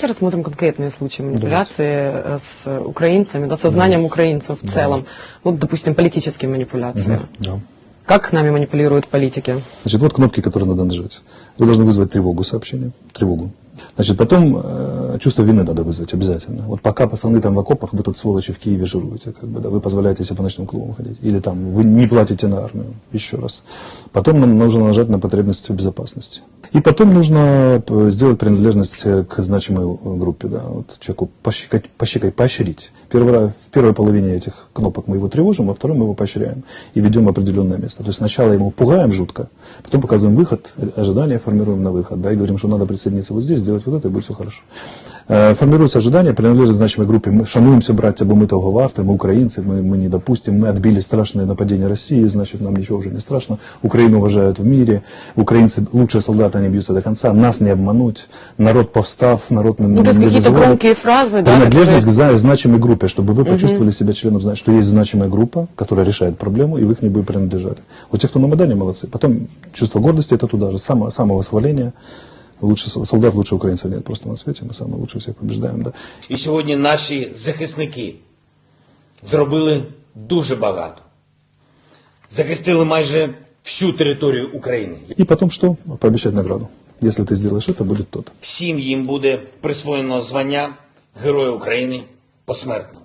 Давайте рассмотрим конкретные случаи манипуляции э, с украинцами, да, сознанием украинцев в целом. Вот, допустим, политические манипуляции. Да. Как нами манипулируют политики? Значит, вот кнопки, которые надо нажать. Вы должны вызвать тревогу сообщения, тревогу. Значит, потом э, чувство вины надо вызвать обязательно. Вот пока пацаны там в окопах, вы тут сволочи в Киеве жируете, как бы, да, вы позволяете себе по ночным клубам ходить. Или там вы не платите на армию, еще раз. Потом нам нужно нажать на потребности в безопасности. И потом нужно э, сделать принадлежность э, к значимой э, группе, да, вот человеку пощекать, пощекать, поощрить. Первый в первой половине этих кнопок мы его тревожим, во второй мы его поощряем и ведем в определенное место. То есть сначала ему пугаем жутко, потом показываем выход, ожидания формируем на выход, да, и говорим, что надо присоединиться вот здесь, сделать вот это, и будет все хорошо. Формируется ожидание, принадлежит значимой группе. Мы шануемся, братья, бо мы того варты, мы украинцы, мы, мы не допустим, мы отбили страшное нападение России, значит, нам ничего уже не страшно. Украину уважают в мире, украинцы лучшие солдаты, они бьются до конца, нас не обмануть, народ повстав, народ Ну, то есть какие-то громкие фразы, да, Принадлежность которые... к значимой группе, чтобы вы почувствовали себя членом, что есть значимая группа, которая решает проблему, и вы к ней бы принадлежали. Вот те, кто на Майдане, молодцы. Потом чувство гордости, это туда же, само, самовосхваление. Лучше с- солдат, лучше украинцев нет просто на свете, мы самые лучшие всех побеждаем, да. І сьогодні наші захисники зробили дуже багато. Захистили майже всю територію України. И потом что? Пообещать награду. Если ты сделаешь это, будет то-то. Всім їм буде присвоєно звання Героя України посмертно.